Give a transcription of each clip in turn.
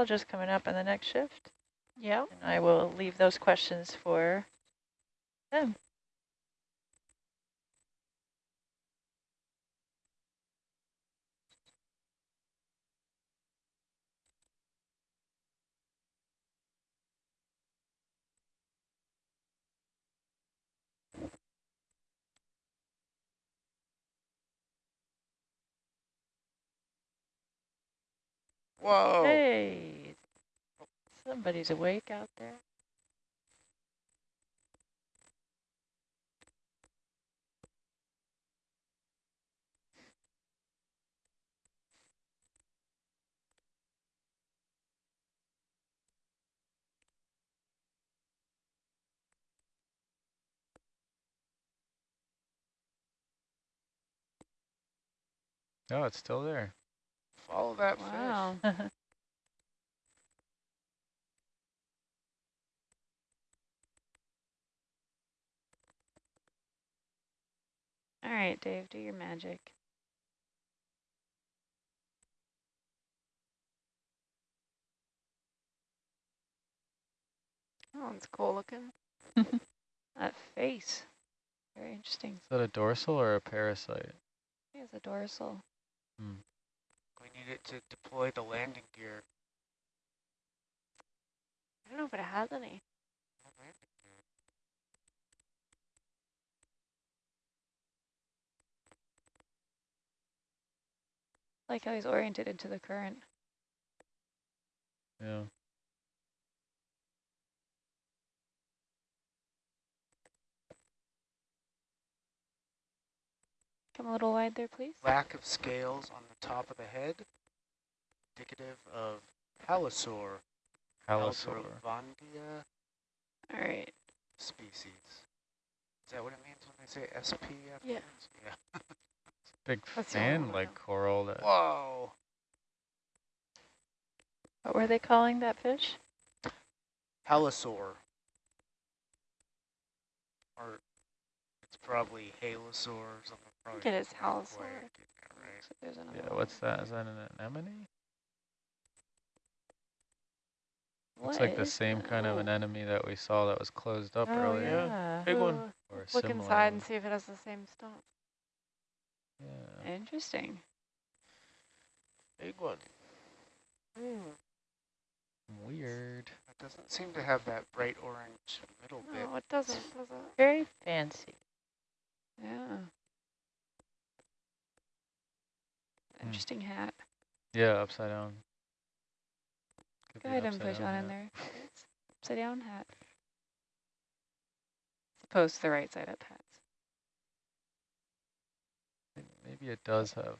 I'll just coming up on the next shift. Yeah. And I will leave those questions for them. Whoa. Hey, somebody's awake out there. No, it's still there. Follow that Wow. fish. All right, Dave, do your magic. That one's cool looking. That face. Very interesting. Is that a dorsal or a parasite? He has a dorsal. Hmm. We need it to deploy the landing gear. I don't know if it has any. Like how he's oriented into the current. Yeah. Come a little wide there, please. Lack of scales on the top of the head, indicative of halosaur, Halosaur. Aldrovandia All right. species. Is that what it means when they say SP Yeah. Yeah. Big That's the only one I fan-like coral that Whoa. What were they calling that fish? Halosaur. Or it's probably halosaur or something. I think Probably it is not halosaur. quite that right. So Yeah, what's that? Is that an anemone? Looks What like the same that? kind of anemone that we saw that was closed up oh, earlier. yeah. Big one. Or Look similar inside and see if it has the same stump. Yeah. Interesting. Big one. Hmm. Weird. It doesn't seem to have that bright orange middle bit. No, it doesn't, does it? Very fancy. Yeah. Hmm. Interesting hat. Yeah, upside down. Could Go ahead and upside push down on in there. Upside down hat. As opposed to the right side up hats. May- Maybe it does have.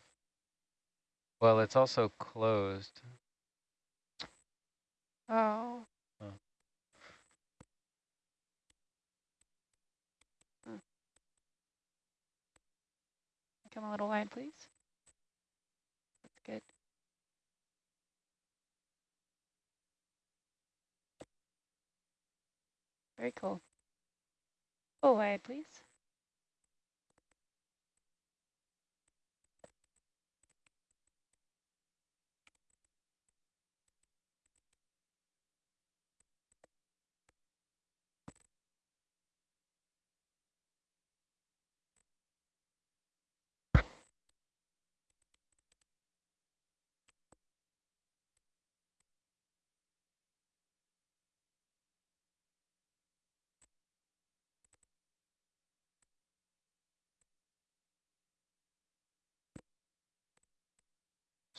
Well, it's also closed. Oh. oh. Hmm. Come a little wide, please. That's good. Very cool. Go wide, please.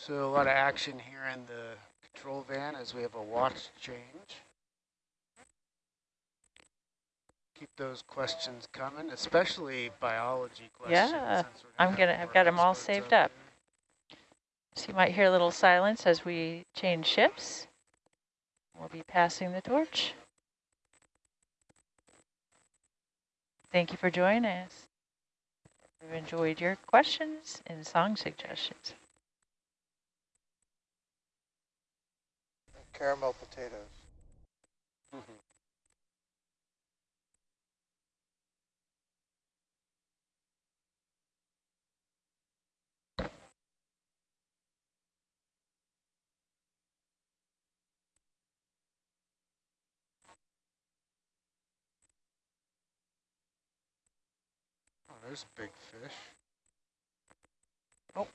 So a lot of action here in the control van as we have a watch change. Keep those questions coming, especially biology questions. Yeah, I'm gonna- I've got 'em all saved out up. So you might hear a little silence as we change shifts. We'll be passing the torch. Thank you for joining us. We've enjoyed your questions and song suggestions. caramel potatoes. Mm-hmm. Oh, there's a big fish. Oh,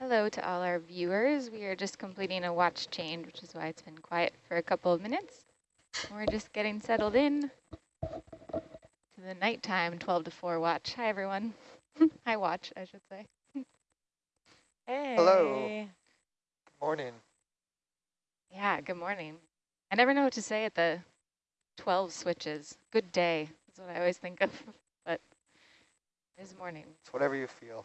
Hello to all our viewers. We are just completing a watch change, which is why it's been quiet for a couple of minutes. We're just getting settled in to the nighttime 12 to 4 watch. Hi, everyone. Hi, watch, I should say. Hey. Hello. Morning. Yeah, good morning. I never know what to say at the 12 switches. Good day. is what I always think of, but it's morning. It's whatever you feel.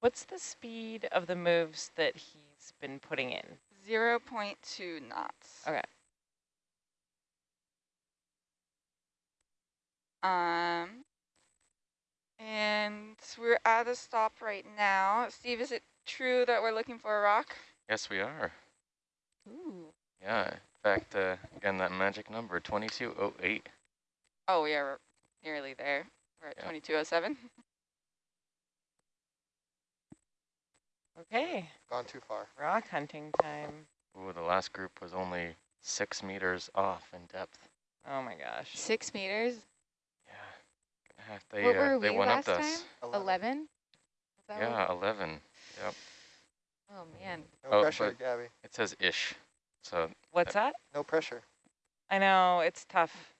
What's the speed of the moves that he's been putting in? Zero point two knots. Okay. Um, and we're at a stop right now. Steve, is it true that we're looking for a rock? Yes, we are. Ooh. Yeah. In fact, uh, again, that magic number, 2208. Oh, we're nearly there. We're at Yeah. 2207. Okay, Gone too far. rock hunting time. Ooh, the last group was only six meters off in depth. Oh my gosh. Six meters, Yeah. They, What uh, were they we went last up to us. 11? That what- Yeah, 11. Yep. Oh, man. No Oh, pressure, Gabby. It says ish. So What's that? No pressure. I know, it's tough.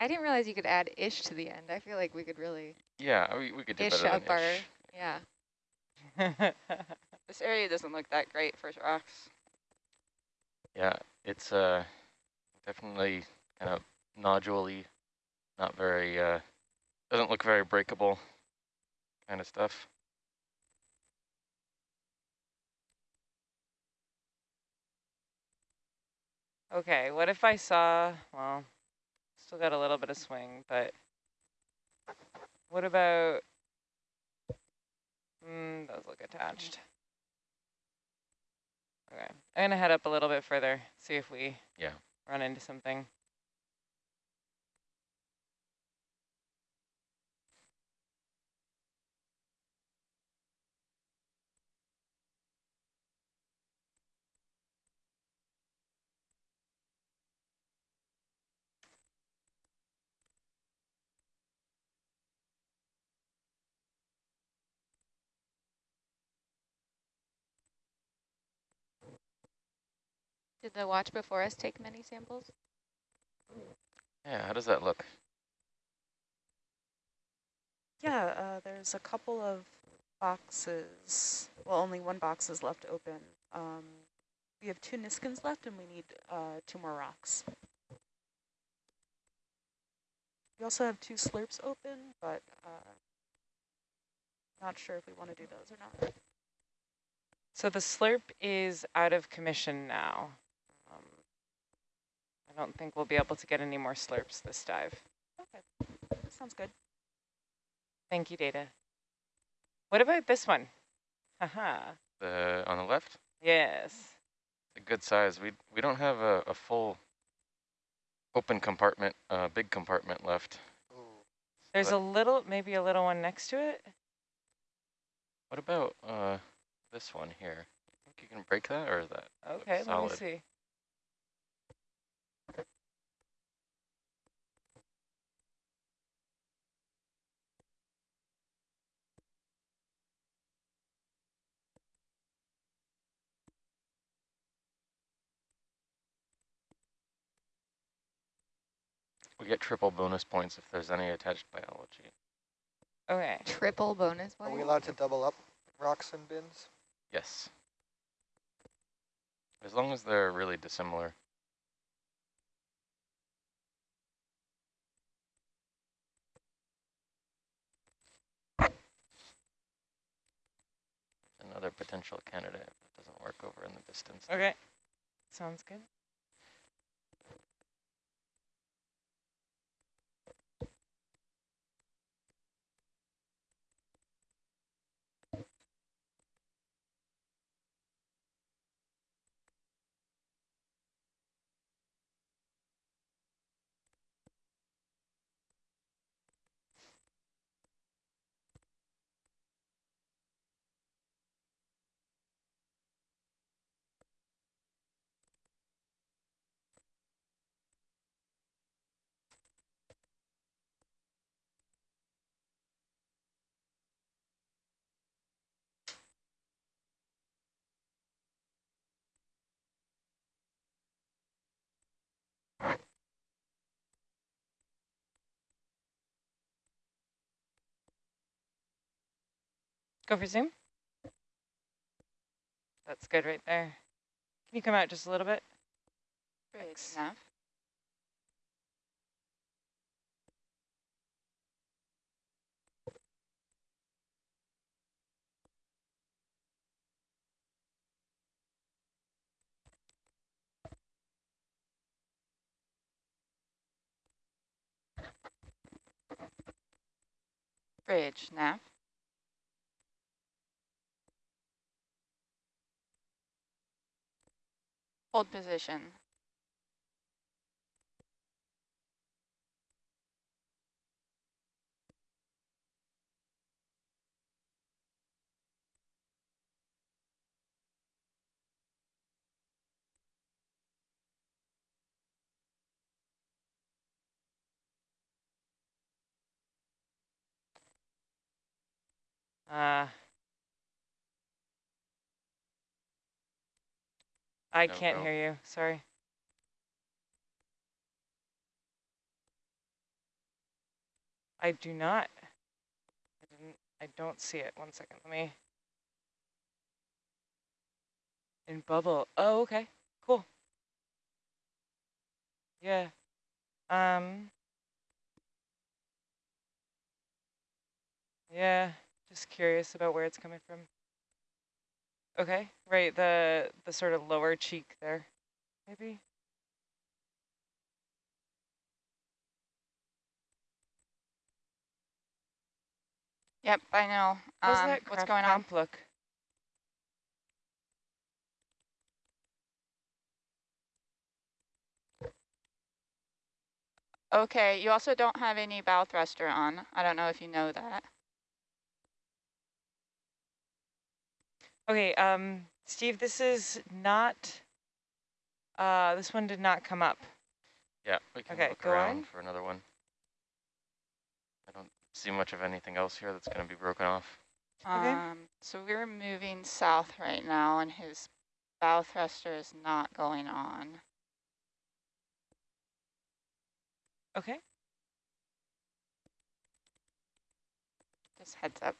I didn't realize you could add ish to the end. I feel like we could really yeah, we, we could do ish better up than our, ish. yeah. This area doesn't look that great for rocks. Yeah, it's uh definitely kind of noduley, not very uh doesn't look very breakable kind of stuff. okay, what if I saw, well, still got a little bit of swing, but what about, mm, those look attached. Okay, I'm gonna head up a little bit further, see if we Yeah. run into something. Did the watch before us take many samples? Yeah, how does that look? Yeah, uh, there's a couple of boxes. Well, only one box is left open. Um, we have two Niskins left, and we need uh, two more rocks. We also have two slurps open, but uh, not sure if we want to do those or not. So the slurp is out of commission now. I don't think we'll be able to get any more slurps this dive. Okay, sounds good. Thank you, Data. What about this one? Haha, The on the left? yes. A good size. We we don't have a, a full open compartment, uh, big compartment left. Ooh. There's But- a little, maybe a little one next to it. What about uh this one here? Think you can break that or is that looks Okay, let me see. We get triple bonus points if there's any attached biology. Okay, Triple bonus points? Are we allowed to double up rocks and bins? Yes. As long as they're really dissimilar. Another potential candidate if it doesn't work over in the distance. okay. Sounds good. Go for zoom. That's good right there. Can you come out just a little bit? Bridge Thanks. Bridge nav. Hold position. Uh, I No can't go. hear you. Sorry. I do not. I didn't. I don't see it. One second. Let me. In bubble. Oh, okay. Cool. Yeah. Um. Yeah. Just curious about where it's coming from. Okay, right, the the sort of lower cheek there, maybe. Yep, I know. Um, that what's going on? look? Okay, you also don't have any bow thruster on. I don't know if you know that. Okay, um, Steve, this is not. Uh, this one did not come up. Yeah, we can Okay, look around on. for another one. I don't see much of anything else here that's going to be broken off. Okay. Um, so we're moving south right now and his bow thruster is not going on. Okay. Just heads up.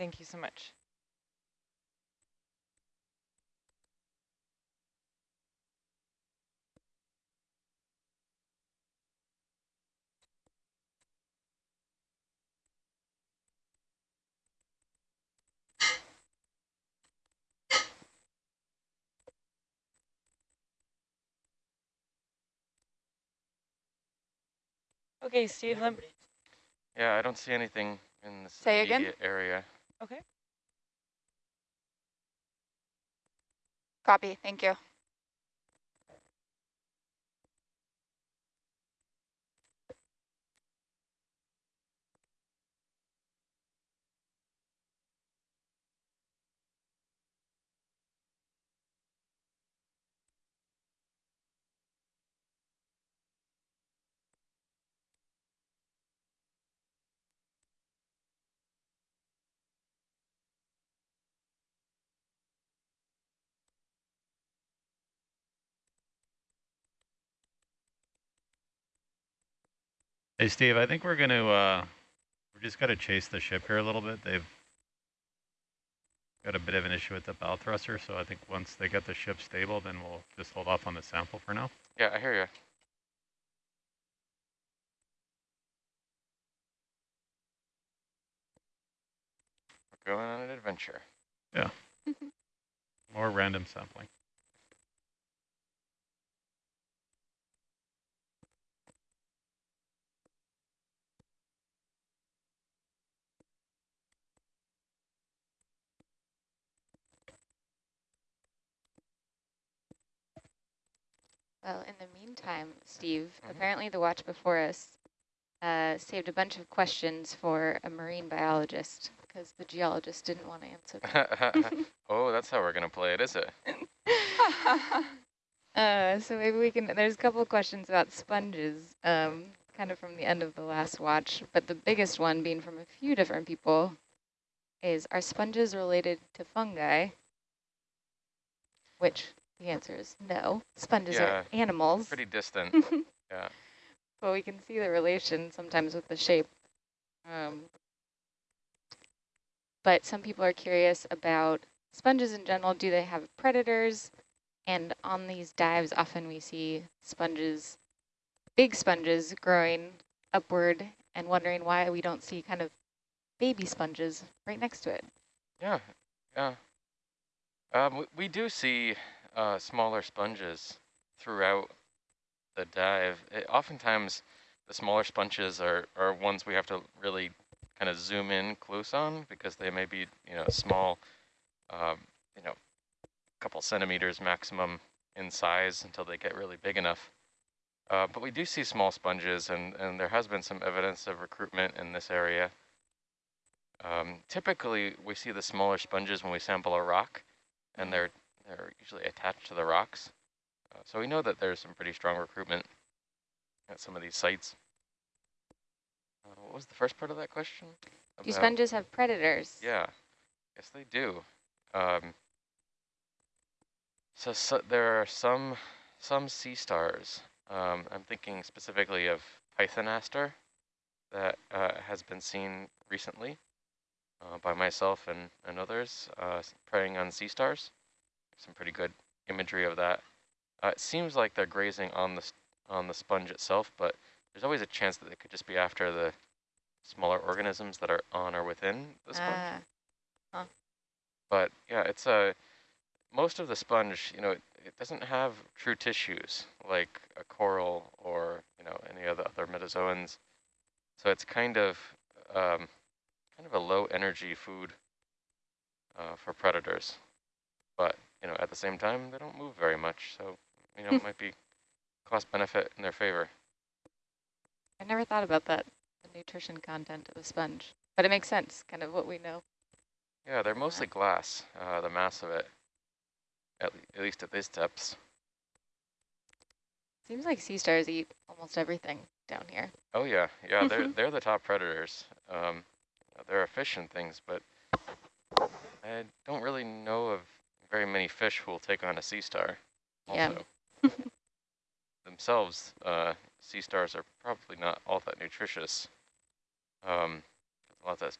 Thank you so much. Okay, Steve, Yeah, I don't see anything in this Say again? area. Okay. Copy, thank you. Hey, Steve, I think we're going to, uh, we're just going to chase the ship here a little bit. They've got a bit of an issue with the bow thruster, so I think once they get the ship stable, then we'll just hold off on the sample for now. Yeah, I hear you. We're going on an adventure. Yeah. More random sampling. Well, in the meantime, Steve, Mhm. apparently the watch before us uh, saved a bunch of questions for a marine biologist because the geologist didn't want to answer them. oh, that's how we're going to play it, is it? Uh, so maybe we can, there's a couple of questions about sponges, um, kind of from the end of the last watch, but the biggest one being from a few different people is, are sponges related to fungi? Which the answer is no. Sponges Yeah, are animals, Pretty distant. yeah. but we can see the relation sometimes with the shape. Um, but some people are curious about sponges in general. Do they have predators? And on these dives, often we see sponges, big sponges growing upward and wondering why we don't see kind of baby sponges right next to it. Yeah, yeah. Um, we, we do see uh, smaller sponges throughout the dive. It, oftentimes, the smaller sponges are, are ones we have to really kind of zoom in close on because they may be, you know, small, um, you know, a couple centimeters maximum in size until they get really big enough. Uh, but we do see small sponges, and, and there has been some evidence of recruitment in this area. Um, typically, we see the smaller sponges when we sample a rock, and they're they're usually attached to the rocks. Uh, so we know that there's some pretty strong recruitment at some of these sites. Uh, what was the first part of that question? Do sponges have predators? Yeah, yes they do. Um, so, so there are some some sea stars. Um, I'm thinking specifically of Pythonaster that uh, has been seen recently uh, by myself and, and others uh, preying on sea stars. Some pretty good imagery of that. Uh, it seems like they're grazing on the on the sponge itself, but there's always a chance that they could just be after the smaller organisms that are on or within the sponge. Ah, But yeah, it's a most of the sponge, you know, it, it doesn't have true tissues like a coral or you know any of the other metazoans. So it's kind of um, kind of a low energy food uh, for predators. But you know, at the same time, they don't move very much, so you know, it might be cost benefit in their favor. I never thought about that, the nutrition content of a sponge. But it makes sense, kind of what we know. Yeah, they're mostly glass, uh, the mass of it, at, le at least at these depths. Seems like sea stars eat almost everything down here. Oh yeah, yeah, they're they're the top predators. Um, they're a fish and things, but I don't really know of very many fish who will take on a sea star. Yeah. Themselves, uh, sea stars are probably not all that nutritious. Um, a lot of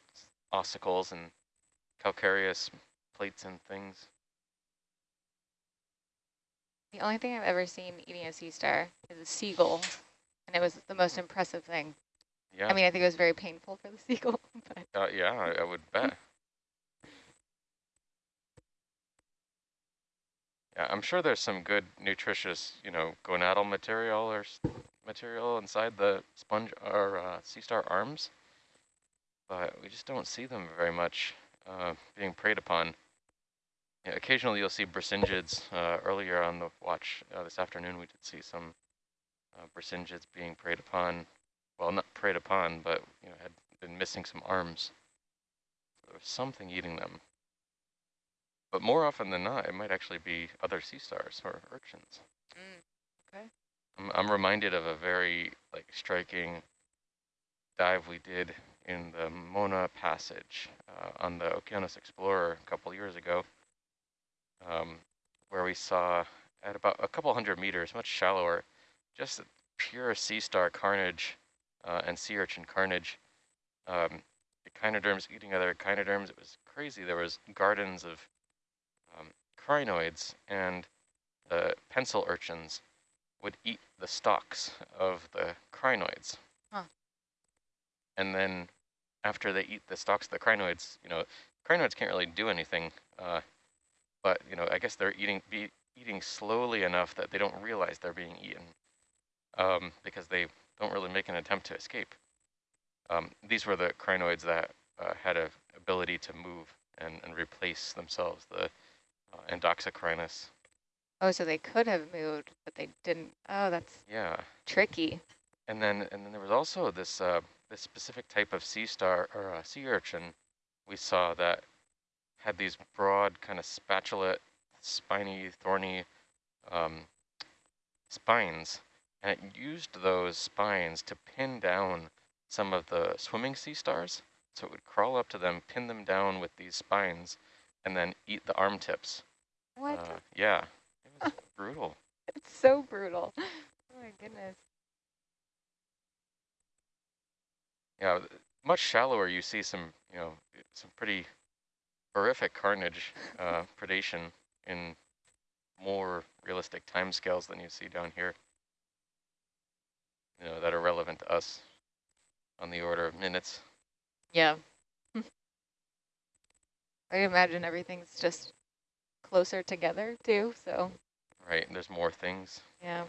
ossicles and calcareous plates and things. The only thing I've ever seen eating a sea star is a seagull, and it was the most impressive thing. Yeah, I mean, I think it was very painful for the seagull, but uh, yeah, I, I would bet. Yeah, I'm sure there's some good nutritious, you know, gonadal material or material inside the sponge or uh, sea star arms, but we just don't see them very much uh, being preyed upon. Yeah, occasionally you'll see brisingids. Uh, earlier on the watch uh, this afternoon, we did see some uh, brisingids being preyed upon. Well, not preyed upon, but you know, had been missing some arms. There was something eating them. But more often than not, it might actually be other sea stars or urchins. okay. I'm, I'm reminded of a very like striking dive we did in the Mona Passage uh, on the Okeanos Explorer a couple years ago, um, where we saw at about a couple hundred meters, much shallower, just pure sea star carnage uh, and sea urchin carnage. Um, echinoderms eating other echinoderms. It was crazy. There was gardens of um, crinoids and the pencil urchins would eat the stalks of the crinoids. Huh. And then after they eat the stalks of the crinoids, you know, crinoids can't really do anything, uh, but, you know, I guess they're eating be eating slowly enough that they don't realize they're being eaten um, because they don't really make an attempt to escape. Um, these were the crinoids that uh, had a ability to move and, and replace themselves, the uh, Endoxocrinus. oh, so they could have moved, but they didn't. Oh, that's Yeah. tricky. And then, and then there was also this uh, this specific type of sea star or uh, sea urchin we saw that had these broad kind of spatulate, spiny, thorny um, spines, and it used those spines to pin down some of the swimming sea stars. So it would crawl up to them, pin them down with these spines, and then eat the arm tips. What? Uh, yeah, it was brutal. it's so brutal. Oh my goodness. Yeah, much shallower you see some, you know, some pretty horrific carnage, uh, predation in more realistic timescales than you see down here. You know, that are relevant to us on the order of minutes. Yeah. I imagine everything's just closer together too, so Right, and there's more things. yeah.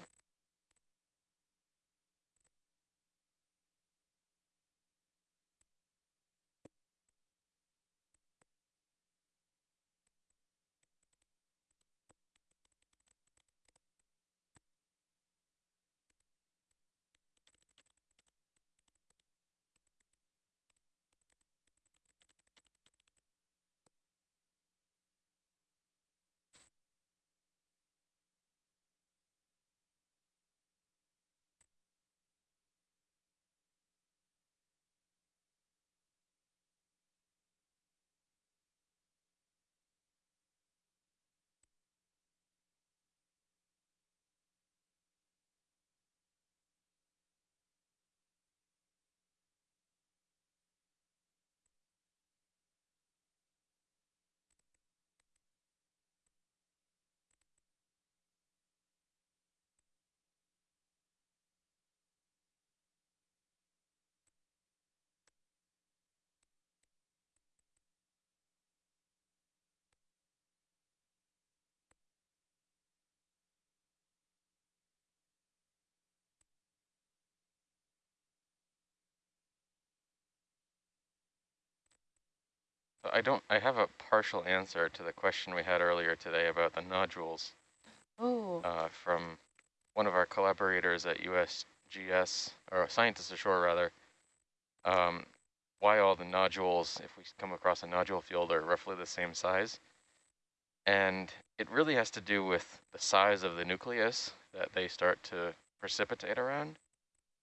I don't, I have a partial answer to the question we had earlier today about the nodules Oh, uh, from one of our collaborators at USGS, or scientists ashore rather, um, why all the nodules, if we come across a nodule field, are roughly the same size. And it really has to do with the size of the nucleus that they start to precipitate around.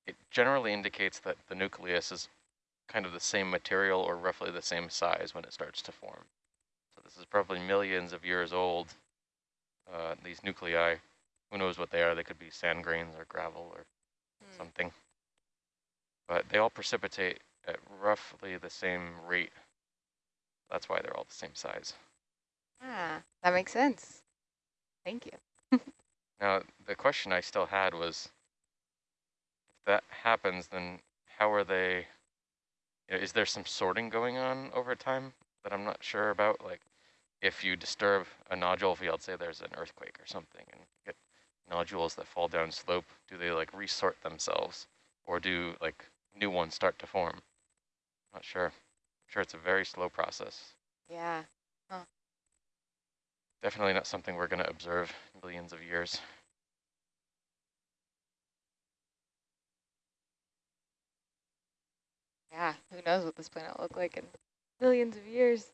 It generally indicates that the nucleus is kind of the same material or roughly the same size when it starts to form. So this is probably millions of years old, uh, these nuclei. Who knows what they are? They could be sand grains or gravel or Hmm. something. But they all precipitate at roughly the same rate. That's why they're all the same size. ah, that makes sense. Thank you. Now, the question I still had was, if that happens, then how are they, is there some sorting going on over time that I'm not sure about? Like, if you disturb a nodule field, say there's an earthquake or something, and get nodules that fall down slope, do they like resort themselves? Or do like new ones start to form? Not sure. I'm sure it's a very slow process. Yeah. Definitely not something we're going to observe in billions of years. Yeah, who knows what this planet will look like in millions of years.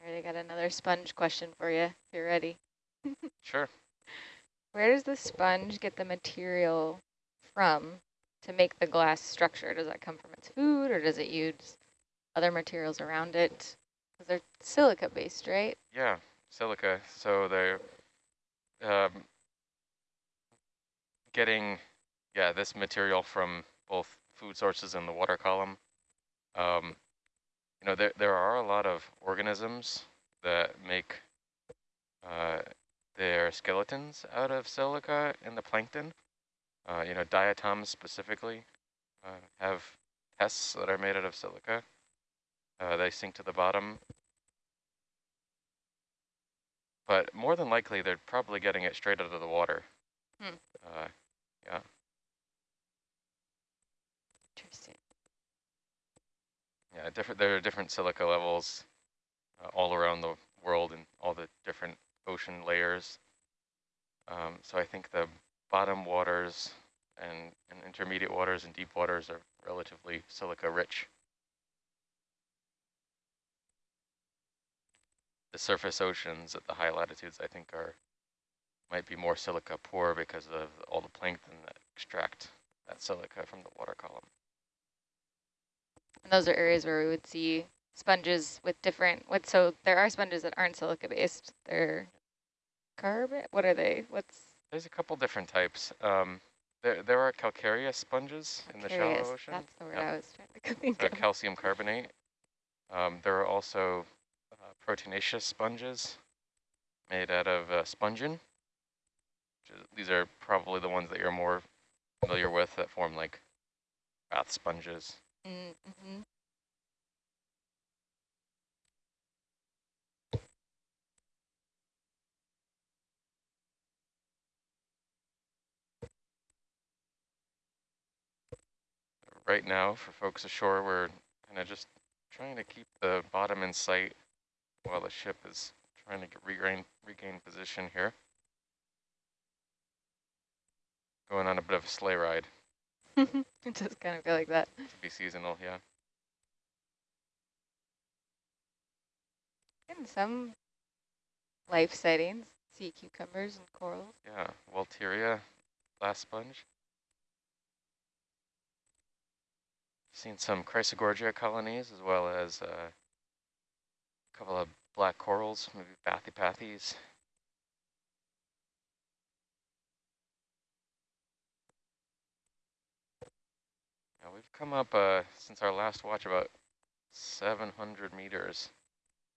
All right, I got another sponge question for you, if you're ready. Sure. Where does the sponge get the material from to make the glass structure? Does that come from its food or does it use other materials around it? They're silica based, right? Yeah, silica. So they're um, getting, yeah, this material from both food sources and the water column. Um, you know, there, there are a lot of organisms that make uh, their skeletons out of silica in the plankton. Uh, you know, diatoms specifically uh, have tests that are made out of silica. Uh, they sink to the bottom but more than likely they're probably getting it straight out of the water. Hmm. Uh, yeah, Interesting. yeah, different. There are different silica levels uh, all around the world and all the different ocean layers. Um, so I think the bottom waters and, and intermediate waters and deep waters are relatively silica rich. The surface oceans at the high latitudes, I think, are might be more silica poor because of all the plankton that extract that silica from the water column. And those are areas where we would see sponges with different, what, so there are sponges that aren't silica based. They're carbon, what are they? What's, There's a couple different types. Um, There, there are calcareous sponges in the shallow ocean. That's the word Yep. I was trying to think uh, calcium carbonate. Um, there are also proteinaceous sponges made out of uh, spongin. These are probably the ones that you're more familiar with that form like bath sponges. Mm -hmm. Right now, for folks ashore, we're kind of just trying to keep the bottom in sight while the ship is trying to get regain, regain position here. Going on a bit of a sleigh ride it does kind of feel like that. to be seasonal, yeah. And some life sightings, sea cucumbers and corals. Yeah, Walteria glass sponge. Seen some Chrysogorgia colonies as well as uh, couple of black corals, maybe bathypathes. Yeah, we've come up uh, since our last watch about 700 meters.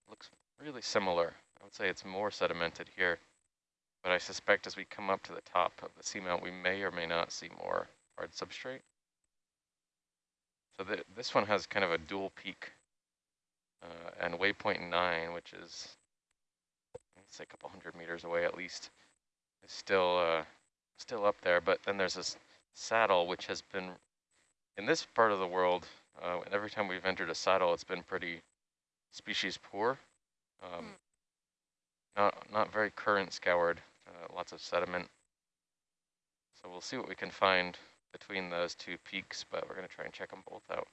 Looks really similar. I would say it's more sedimented here. But I suspect as we come up to the top of the seamount, we may or may not see more hard substrate. So the, this one has kind of a dual peak uh, and waypoint 9, which is, let's say a couple hundred meters away at least, is still, uh, still up there. But then there's this saddle, which has been, in this part of the world, uh, and every time we've entered a saddle, it's been pretty species poor. Um, not, not very current scoured, uh, lots of sediment. So we'll see what we can find between those two peaks, but we're going to try and check them both out.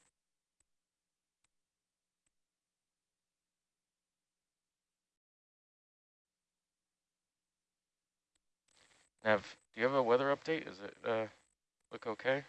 Nav, do you have a weather update? Is it uh, look okay?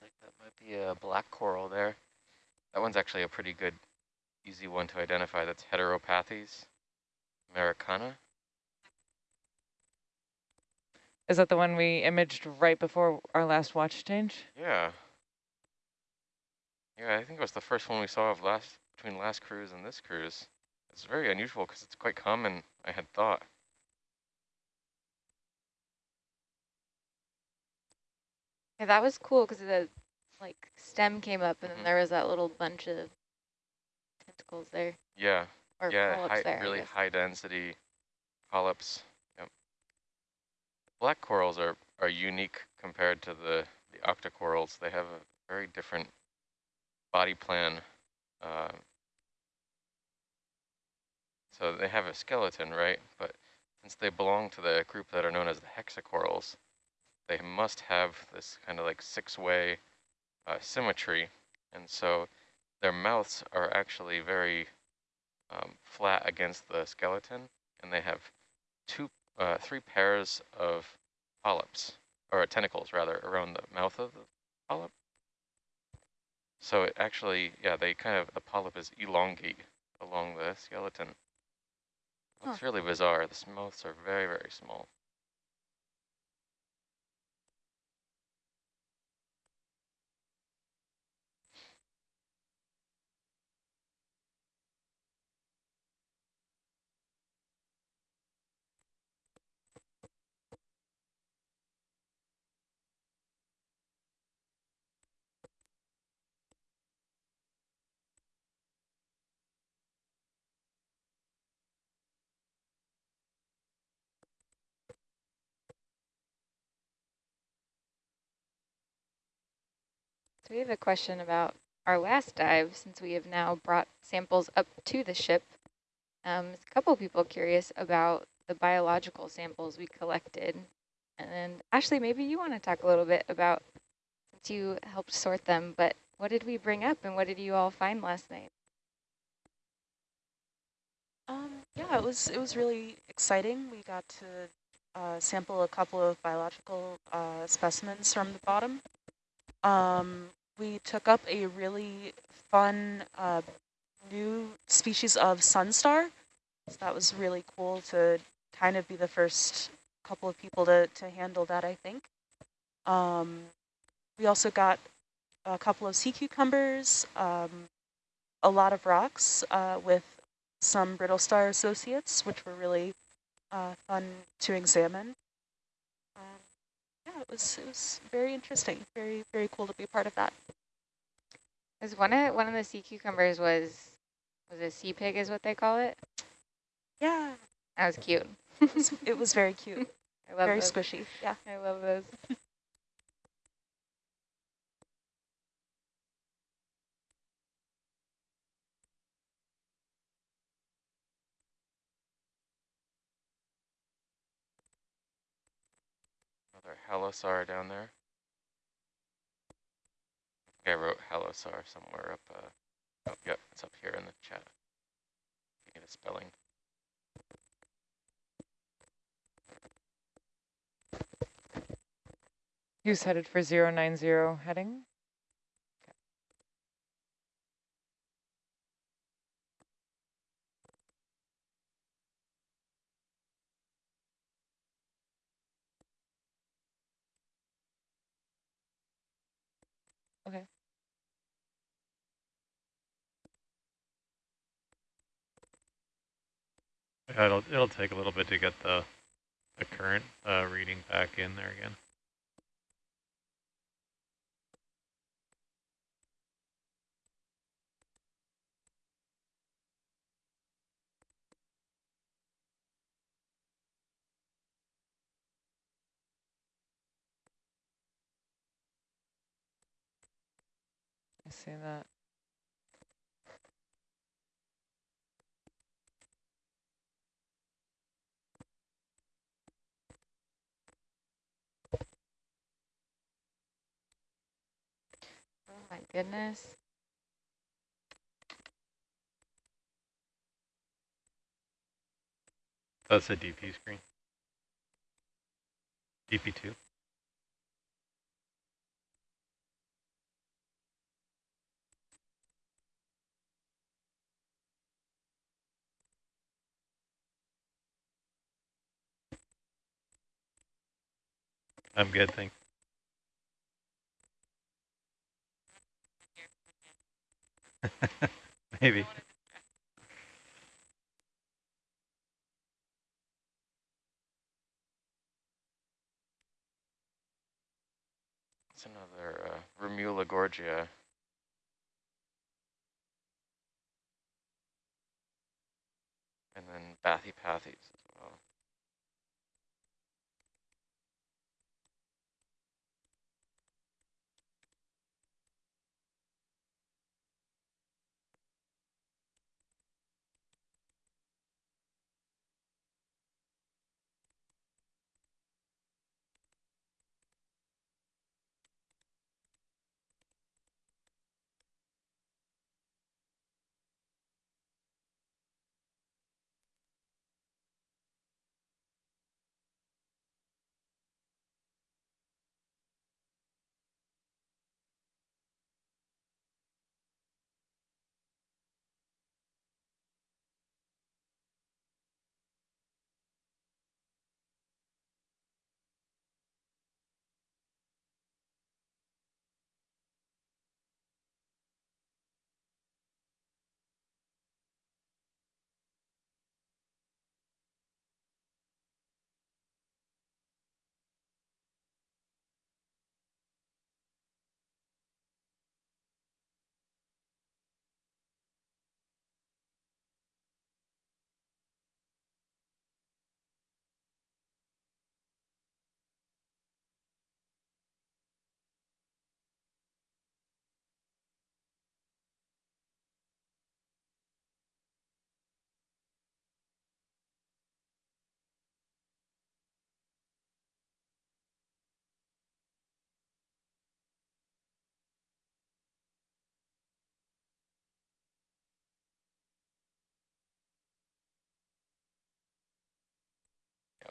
Looks like that might be a black coral there. That one's actually a pretty good easy one to identify. That's Heteropathes americana. Is that the one we imaged right before our last watch change? Yeah. Yeah, I think it was the first one we saw of last between last cruise and this cruise. It's very unusual because it's quite common, I had thought. Yeah, that was cool because the like stem came up and Mhm. then there was that little bunch of tentacles there Yeah, or yeah, polyps high, there. Really high density polyps. Yep. Black corals are, are unique compared to the, the octocorals. They have a very different body plan. Uh, so they have a skeleton, right? But since they belong to the group that are known as the hexacorals, they must have this kind of like six-way uh, symmetry. And so their mouths are actually very um, flat against the skeleton, and they have two, uh, three pairs of polyps, or tentacles rather, around the mouth of the polyp. So it actually, yeah, they kind of, the polyp is elongate along the skeleton. Looks really bizarre. The mouths are very, very small. We have a question about our last dive since we have now brought samples up to the ship. Um, a couple people curious about the biological samples we collected. And Ashley, maybe you want to talk a little bit about, since you helped sort them, but what did we bring up and what did you all find last night? Um, yeah, it was it was really exciting. We got to uh, sample a couple of biological uh, specimens from the bottom. Um, we took up a really fun uh, new species of sunstar. So that was really cool to kind of be the first couple of people to, to handle that, I think. Um, we also got a couple of sea cucumbers, um, a lot of rocks uh, with some brittle star associates, which were really uh, fun to examine. It was it was very interesting, very very cool to be a part of that. One of one of the sea cucumbers was was a sea pig is what they call it? Yeah, That was cute. it was, it was very cute, I love very those. squishy. Yeah. I love those. Halosaur down there. I wrote halosaur somewhere up. Uh, oh, yep, it's up here in the chat. Need a spelling. Who's headed for 090 heading? It'll it'll take a little bit to get the the current uh, reading back in there again. I see that. goodness. Oh, That's a DP screen. DP2. I'm good, thanks. Maybe. It's another uh, Remula gorgia. And then Bathypathes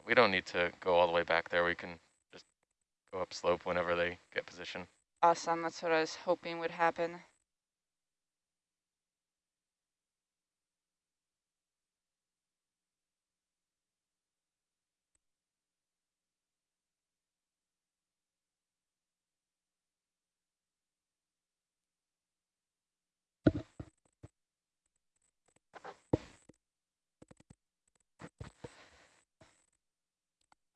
we don't need to go all the way back there. We can just go up slope whenever they get position. Awesome, that's what I was hoping would happen.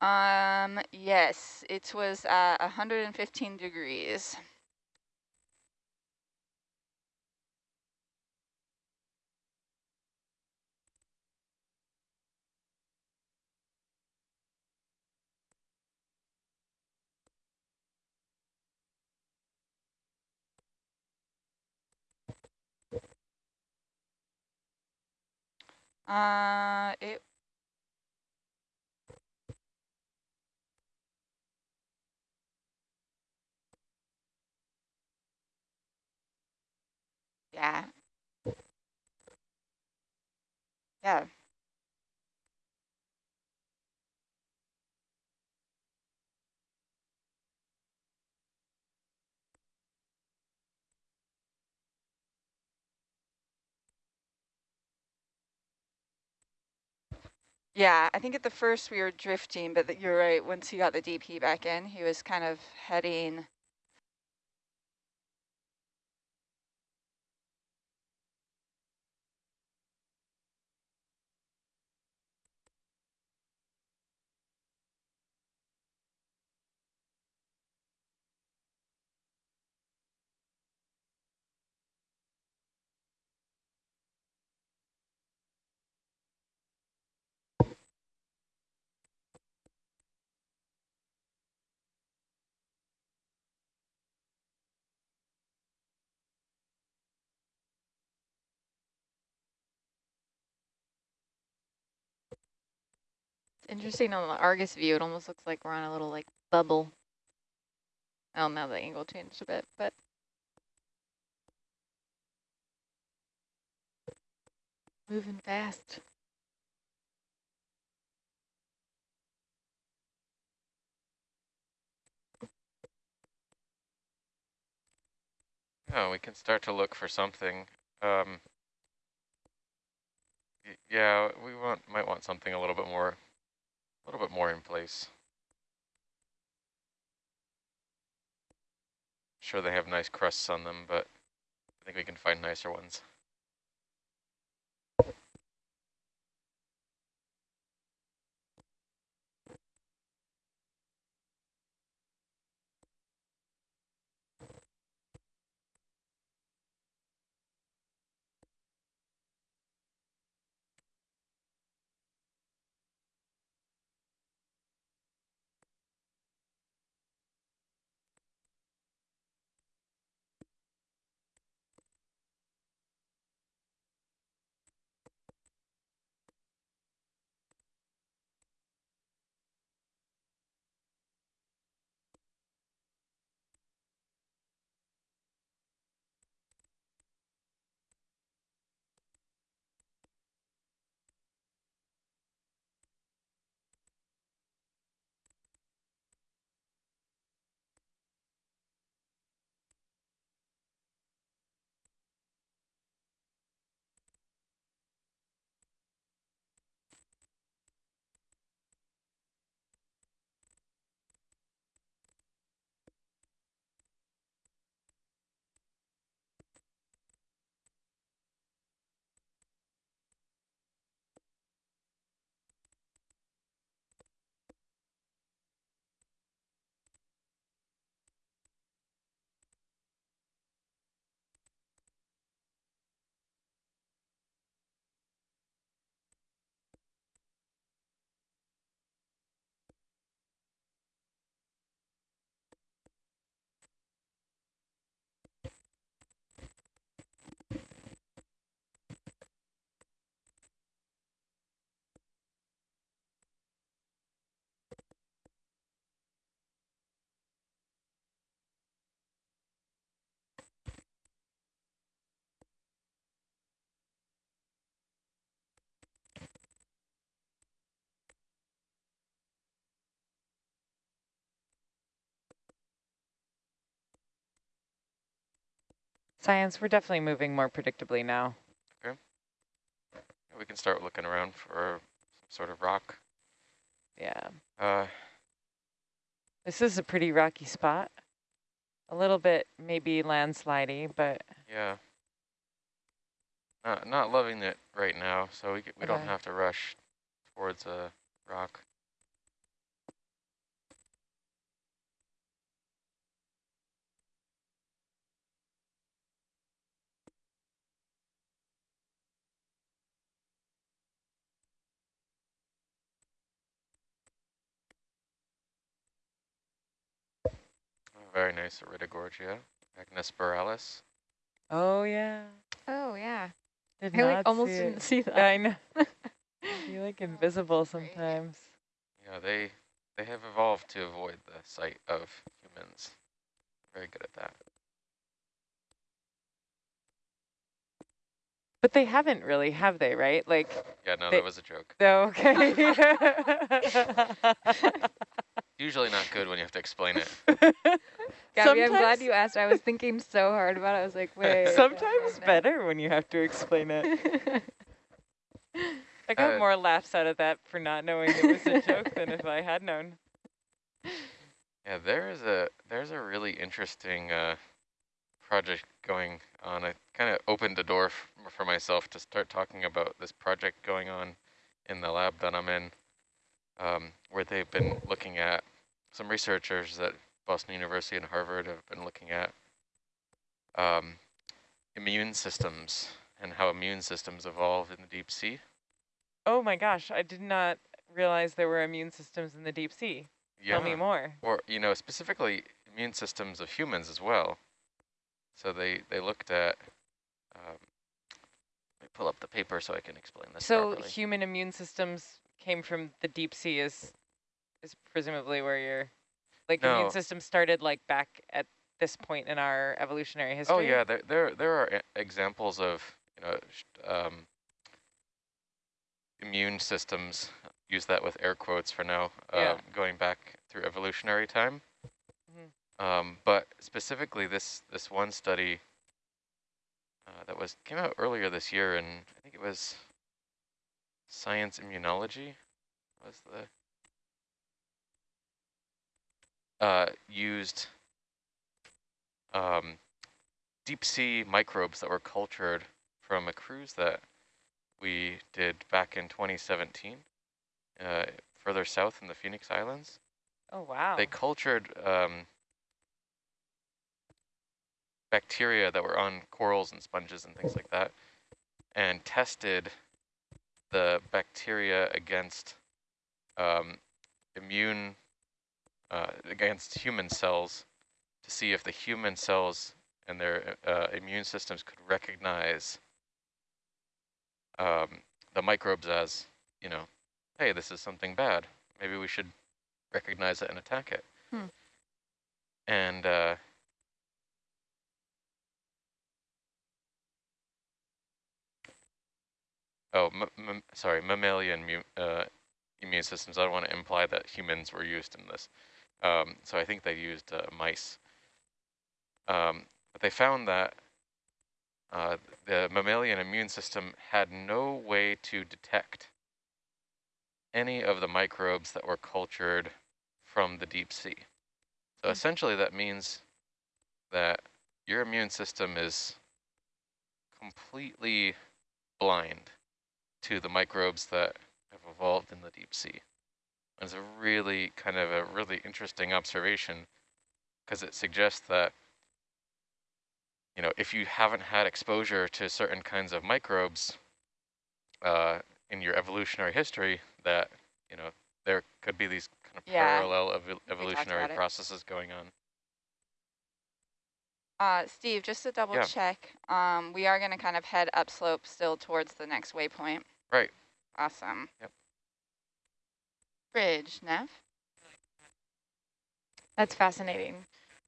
Um, yes, it was at 115 degrees. Uh, it Yeah. Yeah. Yeah, I think at the first we were drifting, but you're right. Once he got the DP back in, he was kind of heading It's interesting on the Argus view, it almost looks like we're on a little like bubble. Oh, now the angle changed a bit, but moving fast. Oh, we can start to look for something. Um, yeah, we want might want something a little bit more, a little bit more in place. Sure they have nice crusts on them, but I think we can find nicer ones. Science, we're definitely moving more predictably now. Okay. We can start looking around for some sort of rock. Yeah. Uh, This is a pretty rocky spot. A little bit maybe landslidey, but yeah. Not, not loving it right now, so we, we don't have to rush towards a rock. Very nice Iridogorgia, magnispiralis. oh yeah. Oh, yeah. Did I like almost see didn't it. see that. I know. you like invisible that's sometimes. Yeah, they they have evolved to avoid the sight of humans. Very good at that. But they haven't really, have they, right? Like, Yeah, no, They- that was a joke. oh, okay. Usually not good when you have to explain it. Gabby, I'm glad you asked. I was thinking so hard about it. I was like, wait. Sometimes better when you have to explain it. I got Uh, more laughs out of that for not knowing it was a joke than if I had known. Yeah, there is a there's a really interesting uh, project going on. I kind of opened the door f for myself to start talking about this project going on in the lab that I'm in, um, where they've been looking at some researchers at Boston University and Harvard have been looking at um, immune systems and how immune systems evolve in the deep sea. Oh my gosh, I did not realize there were immune systems in the deep sea. Tell me more. or you know specifically immune systems of humans as well. So they they looked at. Um, let me pull up the paper so I can explain this So properly. human immune systems came from the deep sea is is presumably where your like No. immune system started like back at this point in our evolutionary history. Oh yeah, there there there are examples of you know um, immune systems. Use that with air quotes for now. Uh, Yeah. Going back through evolutionary time. Mhm. Um, but specifically, this this one study uh, that was came out earlier this year, and I think it was Science Immunology was the uh, used um, deep sea microbes that were cultured from a cruise that we did back in 2017, uh, further south in the Phoenix Islands. Oh, wow. They cultured um, bacteria that were on corals and sponges and things like that, and tested the bacteria against um, immune, uh, against human cells to see if the human cells and their uh, immune systems could recognize um, the microbes as, you know, hey, this is something bad. Maybe we should recognize it and attack it. Hmm. And uh, oh, sorry, mammalian uh, immune systems. I don't want to imply that humans were used in this. Um, so I think they used uh, mice. Um, but they found that uh, the mammalian immune system had no way to detect any of the microbes that were cultured from the deep sea. So mm. essentially that means that your immune system is completely blind to the microbes that have evolved in the deep sea. And It's a really kind of a really interesting observation because it suggests that you know, if you haven't had exposure to certain kinds of microbes uh, in your evolutionary history, that, you know, there could be these kind of yeah. parallel ev evolutionary processes going on. Uh, Steve, just to double yeah. check, um, we are going to kind of head upslope still towards the next waypoint. Right. Awesome. Yep. Bridge, Nev? That's fascinating.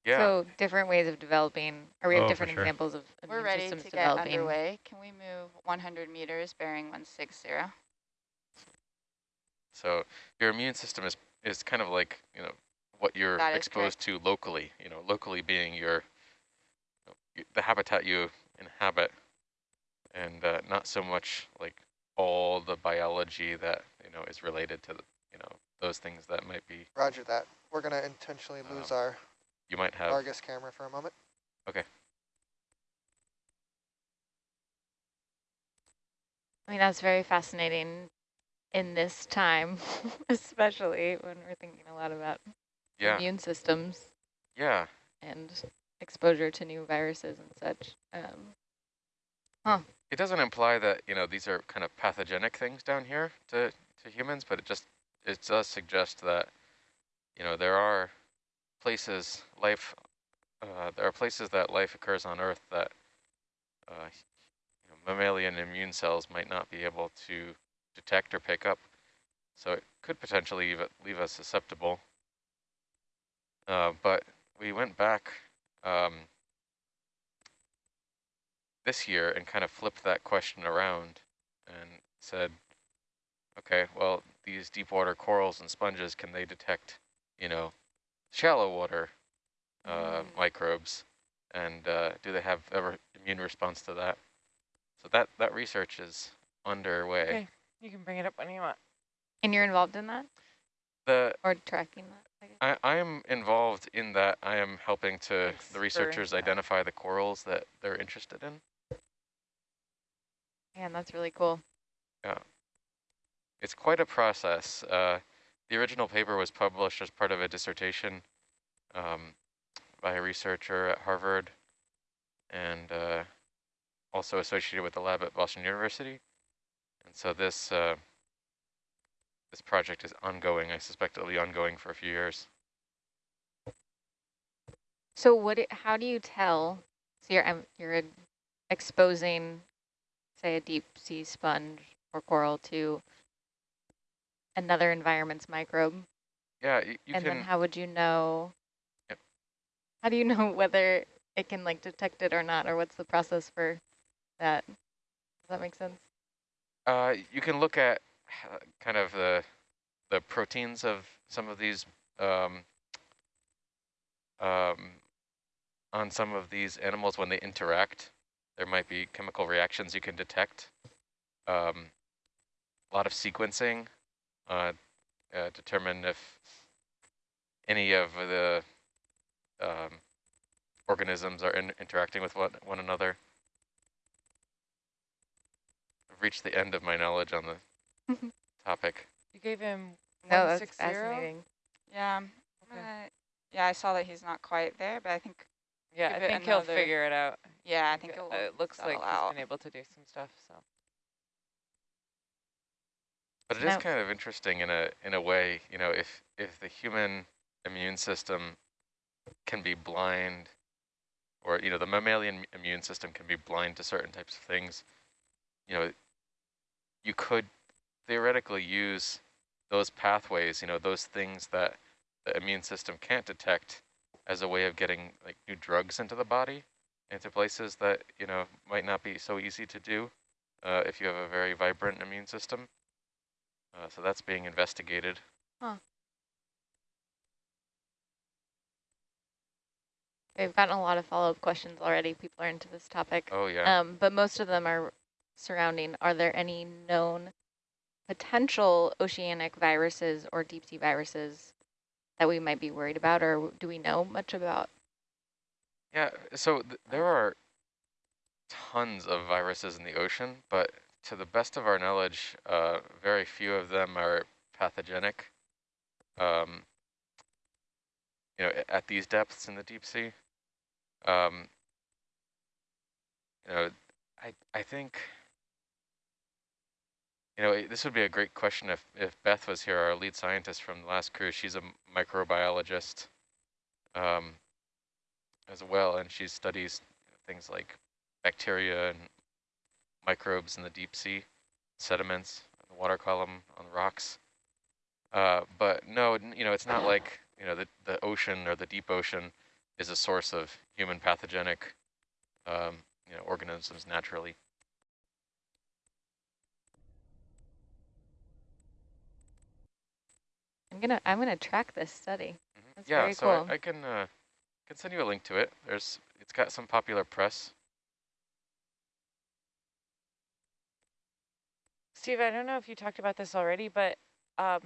Yeah. So different ways of developing, or we have Oh, different sure. examples of We're ready systems to get developing. underway. Can we move 100 meters bearing 160? So your immune system is, is kind of like, you know, what you're That is exposed to locally, you know, locally being your, the habitat you inhabit and uh, not so much like all the biology that, you know, is related to, the, you know, those things that might be. Roger that. We're going to intentionally lose Um, our You might have. Argus camera for a moment. Okay. I mean, that's very fascinating in this time, especially when we're thinking a lot about Yeah. immune systems Yeah. and exposure to new viruses and such. Um, It doesn't imply that, you know, these are kind of pathogenic things down here to, to humans, but it just, it does suggest that, you know, there are places, life, uh, there are places that life occurs on Earth that uh, you know, mammalian immune cells might not be able to detect or pick up. So it could potentially leave, leave us susceptible. Uh, but we went back um, this year and kind of flipped that question around and said, okay, well, these deep water corals and sponges, can they detect, you know, shallow water uh, Mm. microbes? And uh, do they have ever immune response to that? So that, that research is underway. Okay. You can bring it up when you want. and you're involved in that The or tracking that? I? I, I am involved in that. I am helping to Thanks the researchers that. identify the corals that they're interested in. Man, that's really cool. Yeah. It's quite a process. Uh, the original paper was published as part of a dissertation um, by a researcher at Harvard and uh, also associated with the lab at Boston University. And so this uh, this project is ongoing. I suspect it'll be ongoing for a few years. So what? It, how do you tell? So you're um, you're exposing, say, a deep sea sponge or coral to another environment's microbe, Yeah, you, you and can. then how would you know? Yep. How do you know whether it can like detect it or not, or what's the process for that? Does that make sense? Uh, you can look at uh, kind of the the proteins of some of these um, um, on some of these animals when they interact. There might be chemical reactions you can detect. Um, a lot of sequencing uh, uh, determine if any of the um, organisms are in, interacting with one, one another. I've reached the end of my knowledge on the topic. You gave him No, that's fascinating. Yeah. Okay. uh, yeah, I saw that he's not quite there, but I think, Yeah, I it think he'll figure it out. yeah, I think Uh, it'll it looks like settle he's out. been able to do some stuff. So But it Now- is kind of interesting in a in a way, you know, if if the human immune system can be blind, or you know, the mammalian immune system can be blind to certain types of things, you know, you could theoretically use those pathways, you know, those things that the immune system can't detect as a way of getting like new drugs into the body, into places that you know might not be so easy to do uh, if you have a very vibrant immune system. Uh, so that's being investigated. Huh. We've gotten a lot of follow-up questions already. People are into this topic. Oh yeah. Um, but most of them are surrounding, are there any known potential oceanic viruses or deep sea viruses that we might be worried about, or do we know much about? Yeah, so th there are tons of viruses in the ocean, but to the best of our knowledge, uh, very few of them are pathogenic. Um, you know, at these depths in the deep sea. Um, you know, I I think. You know, this would be a great question if if Beth was here, our lead scientist from the last cruise. She's a microbiologist. Um, as well, and she studies things like bacteria and microbes in the deep sea, sediments, the water column on the rocks. Uh, but no, you know, it's not like you know the the ocean or the deep ocean is a source of human pathogenic, um, you know, organisms naturally. I'm gonna, I'm gonna track this study. Mhm. That's yeah, very so I- I, can uh, can send you a link to it. There's it's got some popular press. Steve, I don't know if you talked about this already, but um,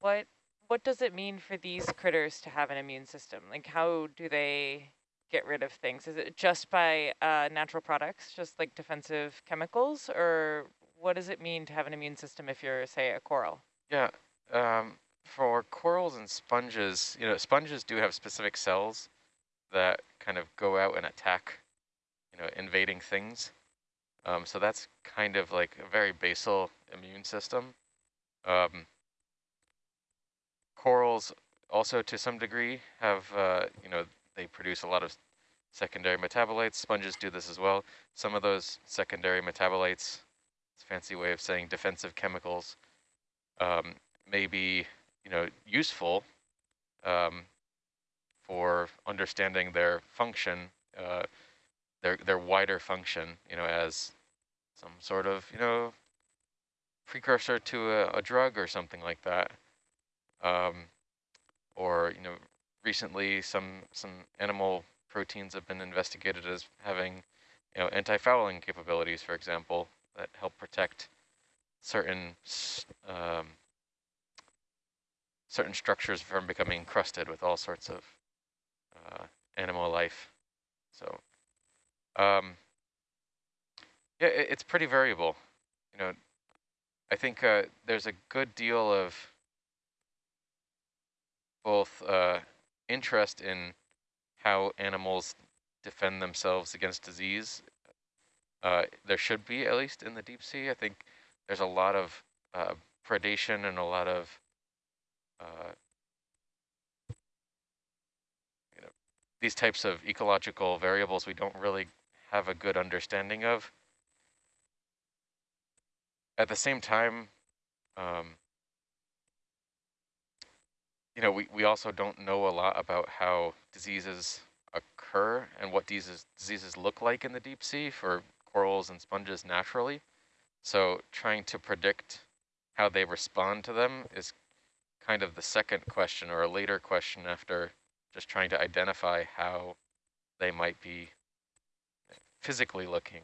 what what does it mean for these critters to have an immune system? Like, how do they get rid of things? Is it just by uh, natural products, just like defensive chemicals, or what does it mean to have an immune system if you're, say, a coral? Yeah, um, for corals and sponges, you know, sponges do have specific cells that kind of go out and attack, you know, invading things. Um, so that's kind of like a very basal immune system. Um, corals also to some degree have, uh, you know, they produce a lot of secondary metabolites. Sponges do this as well. Some of those secondary metabolites, it's a fancy way of saying defensive chemicals, um, may be, you know, useful um, for understanding their function, uh, their their wider function, you know, as some sort of, you know, precursor to a, a drug or something like that. Um, or, you know, recently some some animal proteins have been investigated as having, you know, anti-fouling capabilities, for example, that help protect certain um, certain structures from becoming encrusted with all sorts of uh, animal life. So, um, yeah, it, it's pretty variable. You know, I think uh, there's a good deal of both uh, interest in how animals defend themselves against disease. Uh, there should be, at least in the deep sea. I think there's a lot of uh, predation and a lot of uh, you know, these types of ecological variables we don't really have a good understanding of. At the same time, um, you know, we, we also don't know a lot about how diseases occur and what diseases, diseases look like in the deep sea for corals and sponges naturally. So trying to predict how they respond to them is kind of the second question or a later question after just trying to identify how they might be physically looking